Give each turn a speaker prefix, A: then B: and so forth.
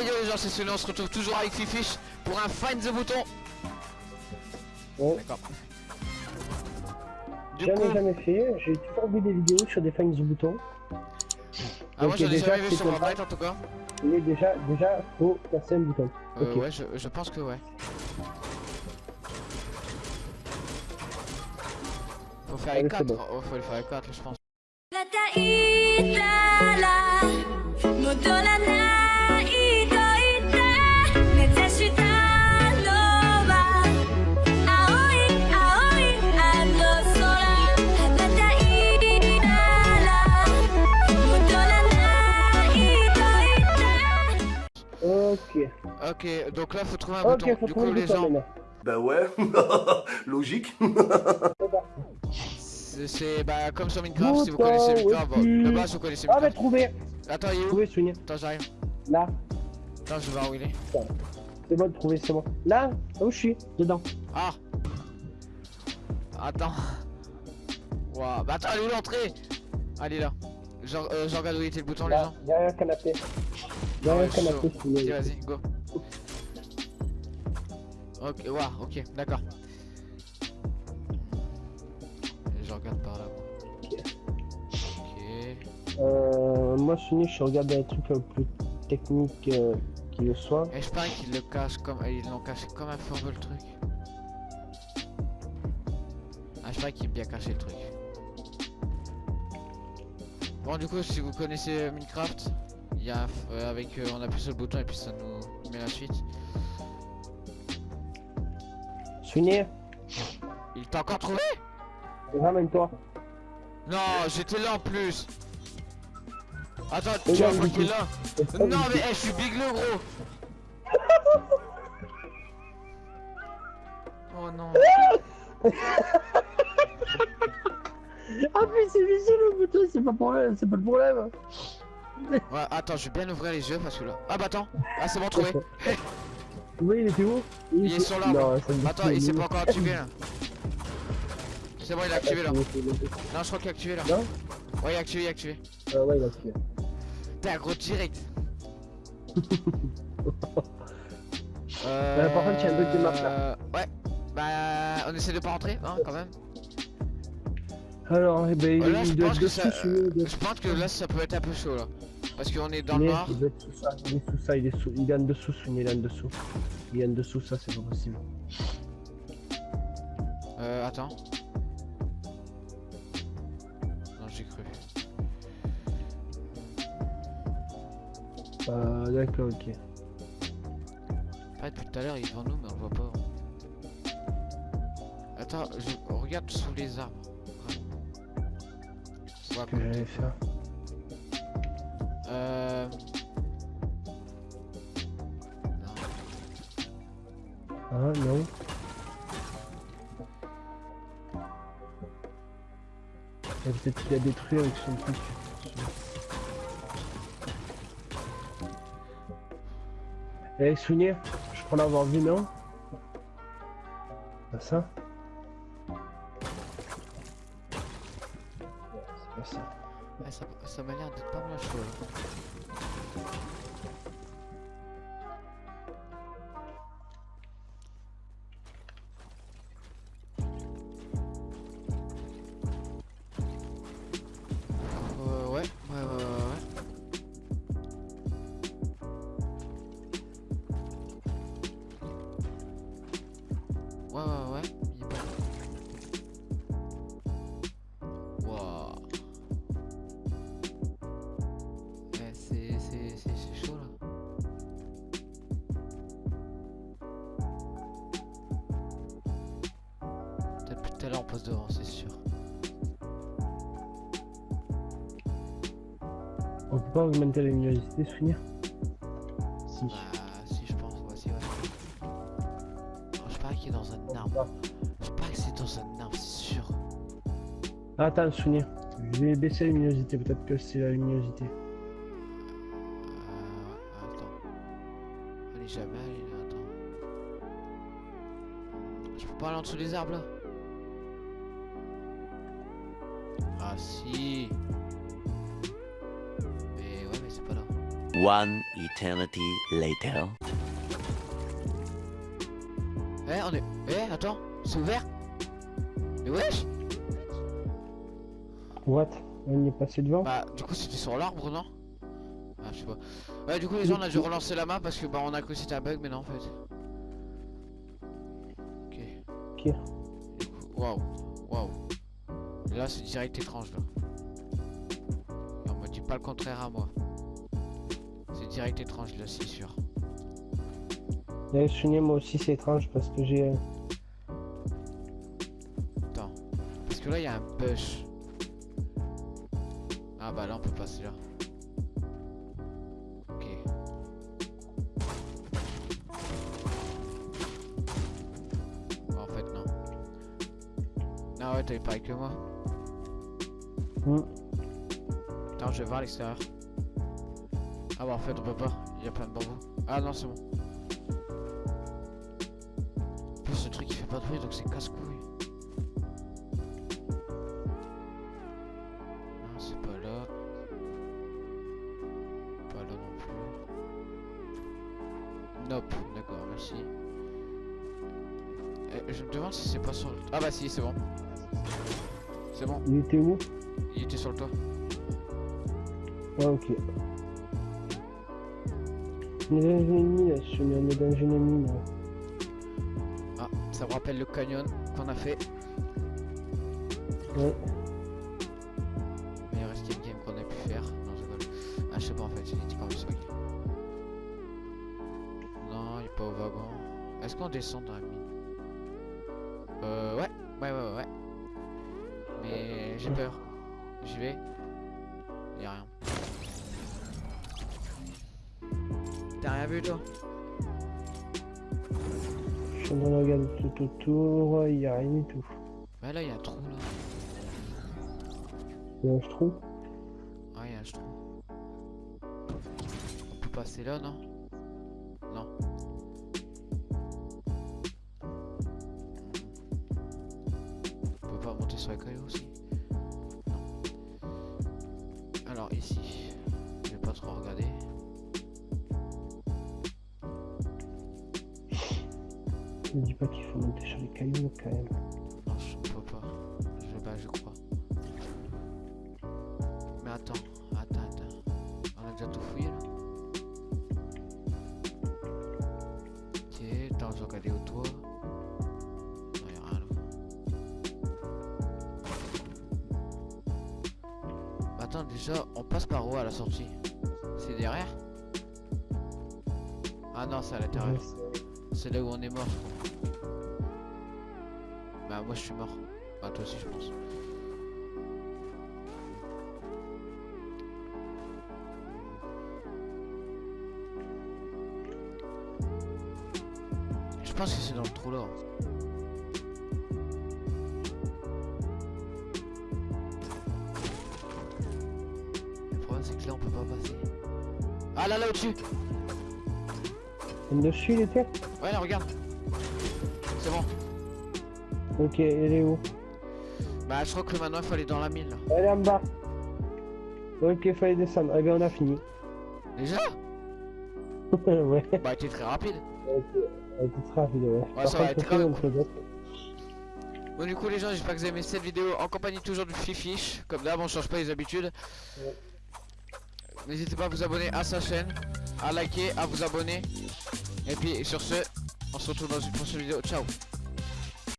A: Yo les gens, c'est Souni, on se retrouve toujours avec Fifish pour un Find the Bouton.
B: Ouais.
A: D'accord. Du
B: J'en
A: coup,
B: ai jamais fait, j'ai toujours vu des vidéos sur des finds de boutons.
A: ah, moi
B: Ok,
A: j'en ai
B: déjà,
A: jamais vu sur. Fortnite en tout cas.
B: Mais déjà, déjà, faut passer un bouton.
A: Euh,
B: Ok.
A: ouais, je, je pense que ouais. Faut faire les
B: Allez,
A: 4,
B: c'est bon.
A: oh, faut les faire les 4 je pense.
B: Ok.
A: Donc là faut trouver un bouton.
B: faut
A: Du
B: trouver
A: coup les gens,
B: maintenant.
C: Bah ouais, logique.
B: C'est
A: bah comme sur Minecraft si vous connaissez Minecraft. Bon, de base vous connaissez
B: Ah, mais
A: Minecraft.
B: trouvé
A: Attends, il est où
B: Trouvé, souvenir.
A: Attends, j'arrive.
B: Là,
A: Attends, je vais voir où il est.
B: c'est bon de trouver, c'est bon. Là, là où je suis, dedans.
A: Ah Attends. Waouh, bah attends, elle est où l'entrée? Allez là. Genre, euh, je regarde où était le bouton les gens?
B: derrière le canapé.
A: Ouais,
B: le canapé.
A: Vas-y, vas-y, go. Ok, waouh, ok, d'accord. Je regarde par là. Ok.
B: Euh, moi, souvenir, je regarde des trucs un peu techniques euh, qui le soient.
A: Et je parie qu'ils le cachent comme. Ils l'ont caché comme un feu le truc. Ah, je parie qu'il est bien caché le truc. Bon, du coup, si vous connaissez Minecraft, il y a. euh, avec. euh, on appuie sur le bouton et puis ça nous met la suite.
B: Souvenir,
A: Il t'a encore trouvé?
B: Ramène-toi.
A: Non, j'étais là en plus. Attends, tu vas
B: du
A: fucker
B: coup.
A: là Non, mais eh, je suis big le gros Oh non
B: Ah, mais c'est vicieux le bouton, c'est pas, pour... c'est pas le problème.
A: Ouais, attends, je vais bien ouvrir les yeux parce que là. Ah bah attends Ah, c'est bon, trouvé
B: Oui, il était où?
A: Il est sur l'arbre. Attends, il s'est pas encore
B: activé.
A: là. C'est bon, il est activé là. Non, je crois qu'il est activé là.
B: Non?
A: Ouais, il est activé, il est activé.
B: Ah ouais, il a activé.
A: T'es un gros direct. euh...
B: Euh, par contre, il y a un bug de map, là.
A: Ouais. Bah, on essaie de pas rentrer, hein, quand même.
B: Alors, eh ben, il,
A: Euh, là,
B: il doit être
A: que
B: dessous,
A: ça. Je pense que là, ça peut être un peu chaud là. Parce qu'on est dans le
B: Mais
A: noir.
B: Il être sous ça, il est sous ça, il est, sous... il est en dessous, il est en dessous. Il est en dessous, ça, c'est pas possible.
A: Euh, attends. Non, j'ai cru.
B: Euh, d'accord, ok.
A: Pas depuis tout à l'heure, il est devant nous, mais on le voit pas. Attends, je regarde sous les arbres. À
B: Ce que j'allais faire.
A: Euh. Non.
B: Ah, non. Et Peut-être qu'il a détruit avec son truc. Eh, souvenir, je crois l'avoir vu, non? Pas ça?
A: Ouais, ouais, ouais, ouais. Ouais, ouais, ouais, tout à l'heure on passe devant, c'est sûr.
B: On peut pas augmenter la luminosité, souvenir? Si.
A: Bah si je pense, ouais, si ouais. Oh, je parie qu'il est dans un arbre. Je parie que c'est dans un arbre, c'est sûr.
B: Ah, attends, souvenir. Je vais baisser la luminosité, peut-être que c'est la luminosité.
A: Euh, attends. On est jamais là, attends. Je peux pas aller en dessous des arbres là? Ah si Mais ouais mais c'est pas là.
D: One eternity later.
A: Eh, on est. Eh, attends, c'est ouvert Mais wesh
B: What? On est passé devant?
A: Bah, du coup, c'était sur l'arbre, non? Ah, je sais pas. Ouais, du coup, les gens, on a dû relancer la main parce que bah, on a cru que c'était un bug, mais non, en fait. Ok.
B: Ok.
A: Waouh, waouh. Là, c'est direct étrange, là. Et on me dit pas le contraire à moi. C'est direct étrange, là, c'est sûr.
B: Là, Sunny, moi aussi, c'est étrange parce que j'ai. euh,
A: Attends. Parce que là, il y a un bush. Ah bah là, on peut passer là. Ok. En fait, non. Ah ouais, t'avais pas avec moi.
B: Hmm.
A: Attends, je vais voir à l'extérieur. Ah bah en fait, on peut pas. Il y a plein de bambous. Ah non, c'est bon. En plus, ce truc, il fait pas de bruit, donc c'est casse-couille. Non, c'est pas là. Pas là non plus. Nope, d'accord, merci. Eh, je me demande si c'est pas sur le... Ah bah si, c'est bon. C'est bon,
B: Il était où?
A: Il était sur le toit.
B: Ah, ok. On est dans une là, Sunny, on est dans une ennemi là.
A: Ah, ça me rappelle le canyon qu'on a fait.
B: Ouais.
A: Meilleur escape game qu'on ait pu faire. Non, je rigole. Ah, je sais pas en fait, dit quand même ça. Non, il est pas au wagon. Est-ce qu'on descend dans la mine? Euh, ouais, ouais, ouais, ouais. ouais. Mais j'ai peur. J'y vais. Y'a rien. T'as rien vu toi?
B: Je suis en train de regarder tout autour, il y a rien du tout.
A: Bah là, il y a un trou là.
B: Il y a un trou?
A: Ah, il y a un trou. On peut passer là, non? Non. On peut pas monter sur la caillou aussi ici, je vais pas trop regarder.
B: Ne dis pas qu'il faut monter sur les cailloux quand même.
A: Non, je peux pas. Je, bah, je crois. Mais attends, attends, attends. On a déjà tout fouillé là. Ok, attends, je vais regarder autour. Non, déjà, on passe par où à la sortie C'est derrière Ah non, c'est à l'intérieur. C'est là où on est mort. Bah, moi je suis mort. Bah, toi aussi, je pense. Je pense que c'est dans le trou là. Peut pas passer. Ah là, là, au-dessus
B: Dessus il était
A: Ouais, là, regarde. C'est bon.
B: Ok, elle est où?
A: Bah, je crois que maintenant, il faut aller dans la mine là.
B: Elle est en bas. Ok, fallait descendre. Eh bien, on a fini.
A: Déjà?
B: Ouais,
A: Bah, t'es très rapide.
B: elle était très rapide, ouais. Par
A: ça va
B: d'autres.
A: Bon du coup les gens j'espère que vous avez aimé cette vidéo en compagnie toujours du Fifish Comme d'hab on change pas les habitudes N'hésitez pas à vous abonner à sa chaîne À liker, à vous abonner. Et puis sur ce On se retrouve dans une prochaine vidéo. Ciao